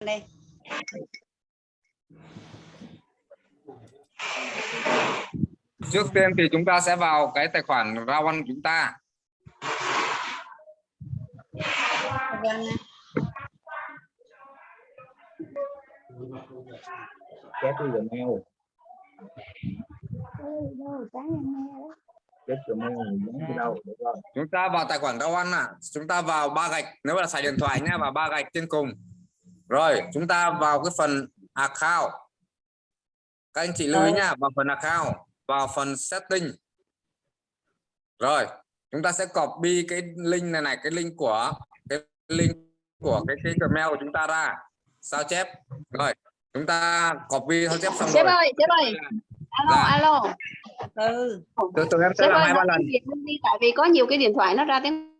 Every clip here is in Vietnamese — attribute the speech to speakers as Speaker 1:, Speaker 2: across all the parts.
Speaker 1: đây.
Speaker 2: Trước tiên thì chúng ta sẽ vào cái tài khoản Rawan của chúng ta.
Speaker 3: Đi đâu? Được rồi.
Speaker 2: chúng ta vào tài khoản Rawan à chúng ta vào ba gạch nếu là xài điện thoại nhé vào ba gạch trên cùng rồi chúng ta vào cái phần account. Các anh chị lưu ý nhá vào phần account vào phần setting. Rồi chúng ta sẽ copy cái link này này cái link của cái link của cái cái Gmail của chúng ta ra. Sao chép? Rồi chúng ta copy sao chép xong
Speaker 4: sếp
Speaker 2: rồi.
Speaker 4: ơi sếp ơi. Alo
Speaker 2: Dạ.
Speaker 4: alo.
Speaker 1: Ừ.
Speaker 2: Từ từ em sẽ làm
Speaker 4: ơi
Speaker 2: hai ba lần.
Speaker 4: đi tại vì có nhiều cái điện thoại nó ra tiếng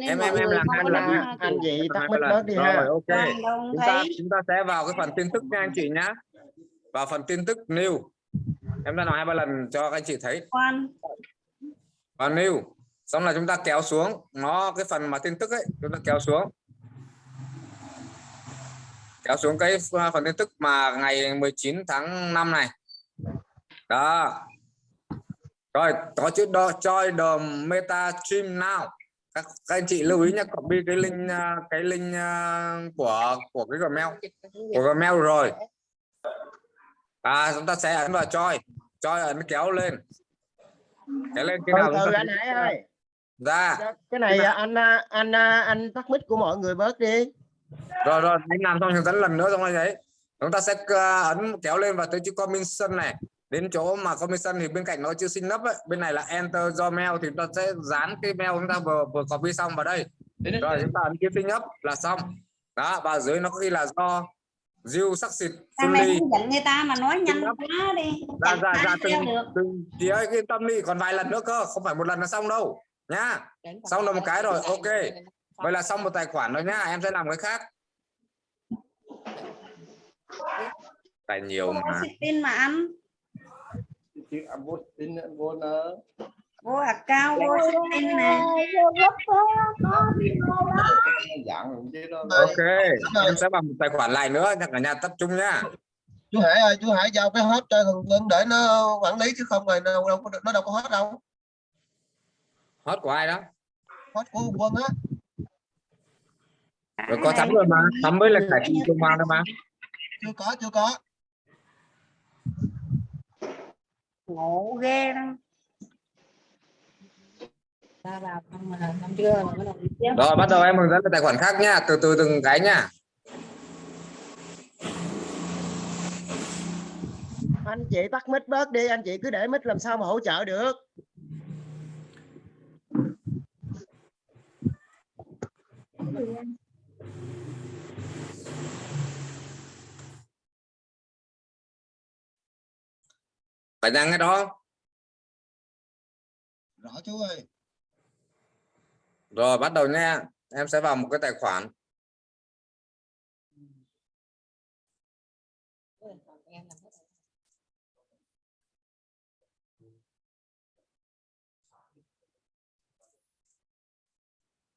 Speaker 2: Em- em- em làm nha.
Speaker 4: uh,
Speaker 3: Anh chị mic
Speaker 2: ba
Speaker 3: bớt đi
Speaker 2: rồi
Speaker 3: ha.
Speaker 2: ok. Chúng ta chúng ta sẽ vào cái phần tin tức nha anh chị nhá. Vào phần tin tức new. Em đã nói hai ba lần cho các anh chị thấy.
Speaker 1: Quan.
Speaker 2: Vào new. Xong là chúng ta kéo xuống. Nó cái phần mà tin tức ấy chúng ta kéo xuống. Kéo xuống cái phần tin tức mà ngày 19 tháng 5 này. Đó. Rồi có chữ đó join the meta stream now các, các anh chị lưu ý nhé copy cái link à, cái link à, của của cái gmail. Của Gmail rồi. À chúng ta sẽ ấn vào choi. Choi ấn kéo lên. Kéo lên cái nào
Speaker 3: từ
Speaker 2: ta
Speaker 3: anh Hải ơi.
Speaker 2: ra
Speaker 3: Cái này à, anh à, anh anh tắt mic của mọi người bớt đi.
Speaker 2: rồi rồi anh làm xong hướng dẫn lần nữa xong rồi đấy. Chúng ta sẽ ấn kéo lên và tới chữ commission này đến chỗ mà commission thì bên cạnh nó chữ sinh nấp ấy. bên này là enter do mail thì chúng ta sẽ dán cái mail chúng ta vừa vừa copy xong vào đây. Rồi chúng ta ấn chữ sinh nấp là xong. Đó và dưới nó có ghi là do Diêu sắc xịt
Speaker 1: mày dẫn người ta mà nói nhanh quá đi? Ai
Speaker 2: ra
Speaker 1: theo
Speaker 2: từng từng chị ơi yên tâm đi còn vài lần nữa cơ không phải một lần là xong đâu nhá. Xong là một cái rồi ok. vậy là xong một tài khoản rồi nhá em sẽ làm cái khác. Tài nhiều mà.
Speaker 1: tin mà ăn
Speaker 3: Chứ anh vô tin anh vô nữa.
Speaker 1: vô account vô tin nè
Speaker 3: Dạng rồi chứ đó.
Speaker 2: ok em sẽ làm một tài khoản lại nữa nha cả nhà tập trung nhá.
Speaker 5: Chú Hải ơi chú Hải giao cái hết cho thằng Quân để nó quản lý chứ không rồi đâu, đâu có nó đâu có hết đâu.
Speaker 2: Hot của ai đó?
Speaker 5: Hết của Quân á.
Speaker 2: Rồi có thắm rồi mà thắm mới là cải thiện công an đâu mà.
Speaker 5: Chưa có chưa có
Speaker 1: ngộ ghê đó
Speaker 4: ra vào không mà làm chưa mà bắt đầu đi tiếp.
Speaker 2: rồi bắt đầu em hướng dẫn cái tài khoản khác nhá từ từ từng cái nhá
Speaker 3: Anh chị tắt mic bớt đi, anh chị cứ để mic làm sao mà hỗ trợ được.
Speaker 2: Phải đăng cái đó
Speaker 5: rõ chú ơi.
Speaker 2: Rồi bắt đầu nha. Em sẽ vào một cái tài khoản.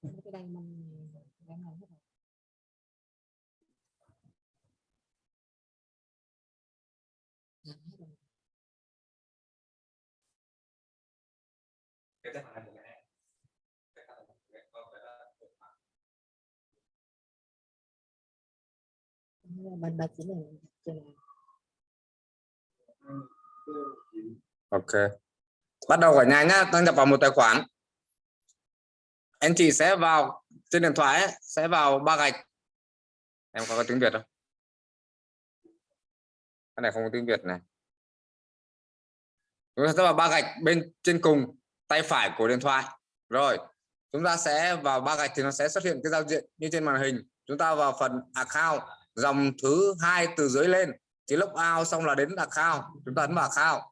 Speaker 4: Cái đây mình em làm hết rồi. Làm hết rồi. mình bà chỉ là chỉ là
Speaker 2: ok. Bắt đầu cả nhà nhá đăng nhập vào một tài khoản. Anh chị sẽ vào trên điện thoại ấy, sẽ vào ba gạch. Em có, có tiếng việt không? Cái này không có tiếng việt này. Chúng ta sẽ vào ba gạch bên trên cùng tay phải của điện thoại. Rồi, chúng ta sẽ vào ba gạch thì nó sẽ xuất hiện cái giao diện như trên màn hình. Chúng ta vào phần account, dòng thứ hai từ dưới lên. Thì lúc out xong là đến account. Chúng ta ấn vào account.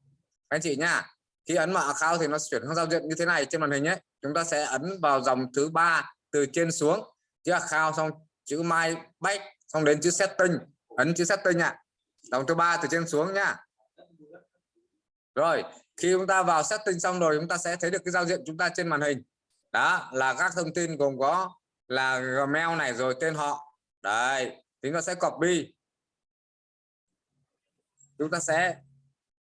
Speaker 2: Anh chị nhá, khi ấn vào account thì nó chuyển sang giao diện như thế này trên màn hình ấy. Chúng ta sẽ ấn vào dòng thứ ba từ trên xuống. Chữ account xong, chữ my back, xong đến chữ setting. Ấn chữ setting ạ. Dòng thứ ba từ trên xuống nhá. Rồi khi chúng ta vào setting xong rồi, chúng ta sẽ thấy được cái giao diện chúng ta trên màn hình. Đó, là các thông tin gồm có là gmail này rồi tên họ. Đấy chúng ta sẽ copy. Chúng ta sẽ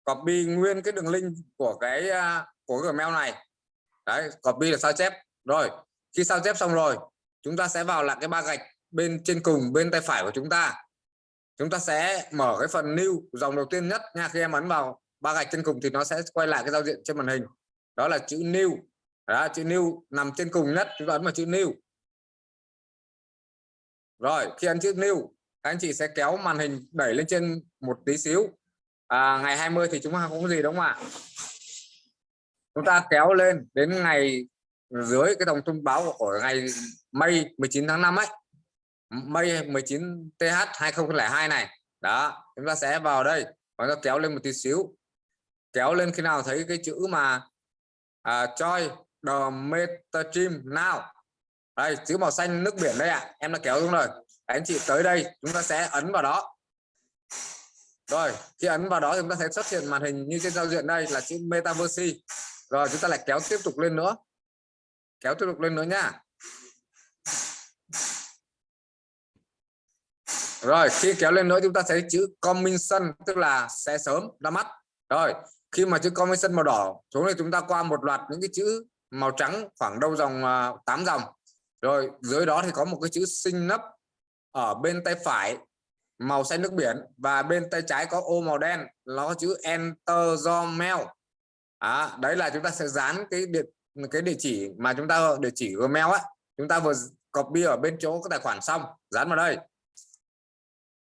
Speaker 2: copy nguyên cái đường link của cái à, của cái Gmail này. Đấy, copy là sao chép? Rồi, khi sao chép xong rồi, chúng ta sẽ vào là cái ba gạch bên trên cùng, bên tay phải của chúng ta. Chúng ta sẽ mở cái phần new, dòng đầu tiên nhất nha, khi em ấn vào ba gạch trên cùng thì nó sẽ quay lại cái giao diện trên màn hình. Đó là chữ new. Đó, chữ new nằm trên cùng nhất chúng ta ấn vào chữ new. Rồi khi ấn chữ new các anh chị sẽ kéo màn hình đẩy lên trên một tí xíu. À, ngày 20 thì chúng ta không có gì đúng không ạ chúng ta kéo lên đến ngày dưới cái dòng thông báo của ngày May 19 tháng 5 ấy. May 19 TH 2002 này. Đó chúng ta sẽ vào đây và nó kéo lên một tí xíu kéo lên khi nào thấy cái chữ mà à, choi the metastream now. Đây chữ màu xanh nước biển đây ạ. À. em đã kéo xuống rồi. Anh chị tới đây chúng ta sẽ ấn vào đó. Rồi khi ấn vào đó chúng ta sẽ xuất hiện màn hình như trên giao diện đây là chữ metaverse. Rồi chúng ta lại kéo tiếp tục lên nữa. Kéo tiếp tục lên nữa nha, rồi khi kéo lên nữa chúng ta thấy chữ coming sun tức là sẽ sớm ra mắt. Rồi khi mà chữ commission màu đỏ xuống thì chúng ta qua một loạt những cái chữ màu trắng khoảng đâu dòng à, uh, 8 dòng. Rồi dưới đó thì có một cái chữ sinh nấp ở bên tay phải màu xanh nước biển. Và bên tay trái có ô màu đen nó có chữ enter do mail. À, đấy là chúng ta sẽ dán cái địa cái địa chỉ mà chúng ta địa chỉ gmail á. Chúng ta vừa copy ở bên chỗ cái tài khoản xong dán vào đây.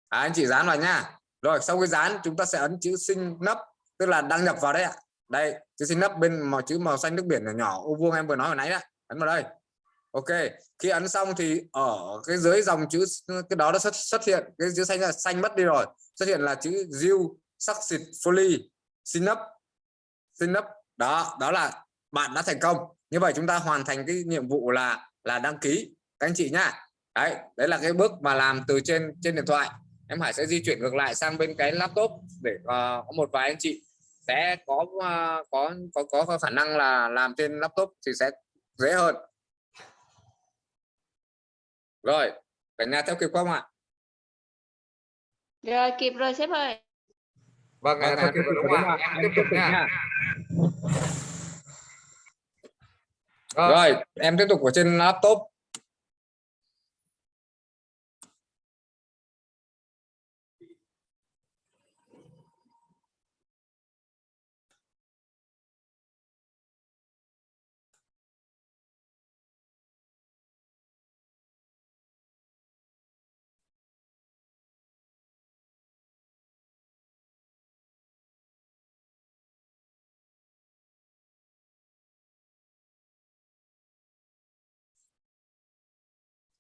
Speaker 2: À, anh chị dán vào nha. Rồi sau khi dán chúng ta sẽ ấn chữ sinh nấp tức là đăng nhập vào đây ạ. Đây chữ sinh nấp bên màu chữ màu xanh nước biển nhỏ nhỏ ô vuông em vừa nói hồi nãy đó ấn vào đây. Ok khi ấn xong thì ở cái dưới dòng chữ cái đó nó xuất xuất hiện cái chữ xanh là xanh mất đi rồi. Xuất hiện là chữ you successfully xin up xin up đó đó là bạn đã thành công. Như vậy chúng ta hoàn thành cái nhiệm vụ là là đăng ký các anh chị nhá. Đấy đấy là cái bước mà làm từ trên trên điện thoại. Em Hải sẽ di chuyển ngược lại sang bên cái laptop để uh, có một vài anh chị sẽ có uh, có có có khả năng là làm trên laptop thì sẽ dễ hơn. Rồi cả nhà theo kịp không ạ?
Speaker 4: Rồi kịp rồi sếp ơi.
Speaker 2: Vâng, vâng theo kịp rồi đúng không ạ. em tiếp tục nha. Rồi em tiếp tục ở trên laptop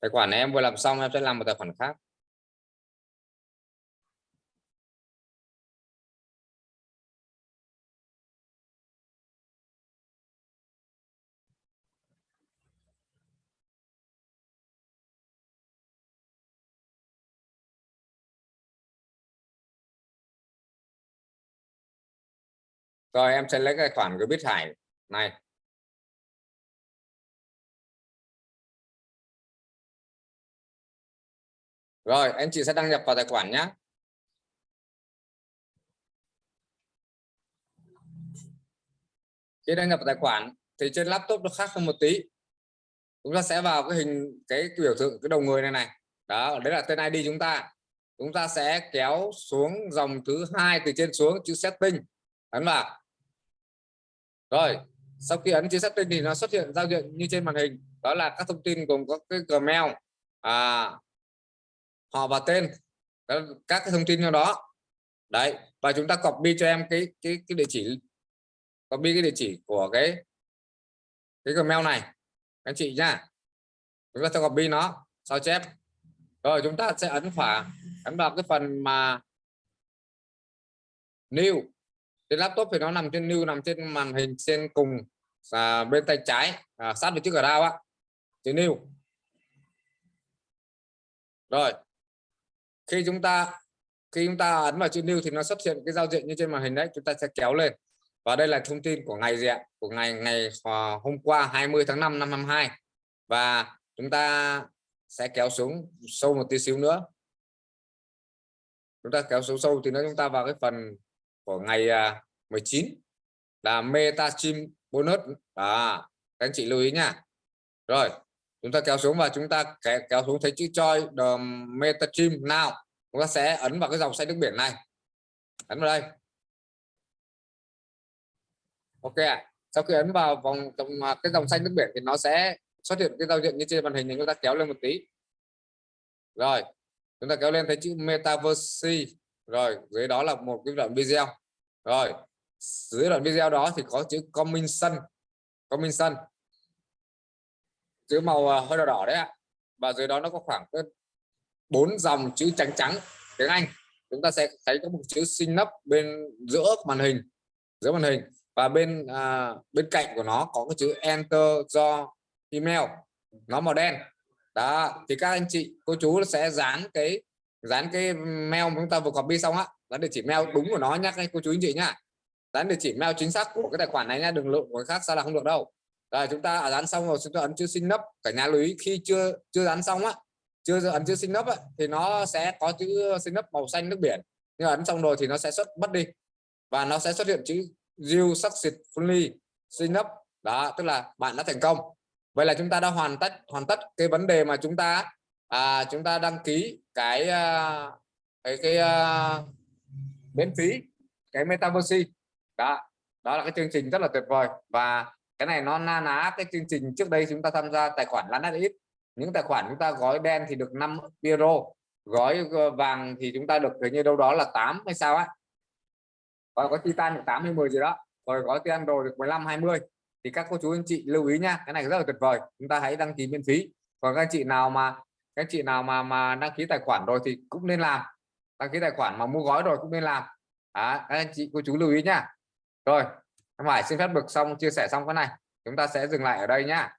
Speaker 2: tài khoản này em vừa làm xong, em sẽ làm một tài khoản khác. Rồi, em sẽ lấy cái khoản của biết hải. Này rồi anh chị sẽ đăng nhập vào tài khoản nhé khi đăng nhập vào tài khoản thì trên laptop nó khác hơn một tí. Chúng ta sẽ vào cái hình cái, biểu tượng cái đầu người này này. Đó đấy là tên ID chúng ta. Chúng ta sẽ kéo xuống dòng thứ hai từ trên xuống chữ setting. Ấn vào. Rồi sau khi ấn chữ setting thì nó xuất hiện giao diện như trên màn hình. Đó là các thông tin gồm có cái Gmail. À, họ và tên các cái thông tin trong đó. Đấy và chúng ta copy cho em cái cái cái địa chỉ copy cái địa chỉ của cái cái Gmail này anh chị nhá. Chúng ta sẽ copy nó sao chép? Rồi chúng ta sẽ ấn phả ấn vào cái phần mà new. Trên laptop thì nó nằm trên new nằm trên màn hình trên cùng à, bên tay trái à, sát với chiếc ở đao á. Chữ new. Rồi khi chúng ta, khi chúng ta ấn vào chữ new thì nó xuất hiện cái giao diện như trên màn hình đấy, chúng ta sẽ kéo lên. Và đây là thông tin của ngày gì ạ? Của ngày ngày à, hôm qua 20 tháng 5 năm 52 và chúng ta sẽ kéo xuống sâu một tí xíu nữa. Chúng ta kéo xuống sâu thì nó chúng ta vào cái phần của ngày à, 19 là meta chim bonus. À các anh chị lưu ý nha. Rồi chúng ta kéo xuống và chúng ta kéo, kéo xuống thấy chữ choi the meta chim nào chúng ta sẽ ấn vào cái dòng xanh nước biển này. Ấn vào đây. Ok ạ. Sau khi ấn vào vòng trong à, cái dòng xanh nước biển thì nó sẽ xuất hiện cái giao diện như trên màn hình này. Chúng ta kéo lên một tí. Rồi chúng ta kéo lên thấy chữ metaverse. Rồi dưới đó là một cái đoạn video. Rồi dưới đoạn video đó thì có chữ coming sun. Coming sun chữ màu ờ, hơi đỏ đỏ đấy ạ. Và dưới đó nó có khoảng bốn dòng chữ trắng trắng tiếng Anh. Chúng ta sẽ thấy có một chữ sinh nấp bên giữa màn hình giữa màn hình. Và bên à, bên cạnh của nó có cái chữ enter do email. Nó màu đen. Đó thì các anh chị cô chú sẽ dán cái dán cái mail chúng ta vừa copy xong á. Dán địa chỉ mail đúng của nó nhá các cô chú anh chị nhá. Dán địa chỉ mail chính xác của cái tài khoản này nha đừng lộ của khác sao là không được đâu rồi chúng ta dán xong rồi chúng ta ấn chữ sinh nấp cả nhà lưu ý khi chưa chưa dán xong á chưa ấn chữ sinh nấp á, thì nó sẽ có chữ sinh nấp màu xanh nước biển. Nhưng ấn xong rồi thì nó sẽ xuất mất đi. Và nó sẽ xuất hiện chữ you successfully sinh nấp đó tức là bạn đã thành công. Vậy là chúng ta đã hoàn tất hoàn tất cái vấn đề mà chúng ta à, chúng ta đăng ký cái à, cái cái uh, miễn phí cái metaverse. Đó đó là cái chương trình rất là tuyệt vời. Và cái này nó na ná cái chương trình trước đây chúng ta tham gia tài khoản là ít những tài khoản chúng ta gói đen thì được 5 euro gói ờ, vàng thì chúng ta được hình như đâu đó là 8 hay sao á. Rồi có titan được 8 hay 10 gì đó rồi gói titan đồ được 15 20 thì các cô chú anh chị lưu ý nha cái này rất là tuyệt vời chúng ta hãy đăng ký miễn phí. Còn các chị nào mà các chị nào mà mà đăng ký tài khoản rồi thì cũng nên làm. Đăng ký tài khoản mà mua gói rồi cũng nên làm. À, các anh chị cô chú lưu ý nha. Rồi em phải xin phép được xong, chia sẻ xong cái này. Chúng ta sẽ dừng lại ở đây nhá.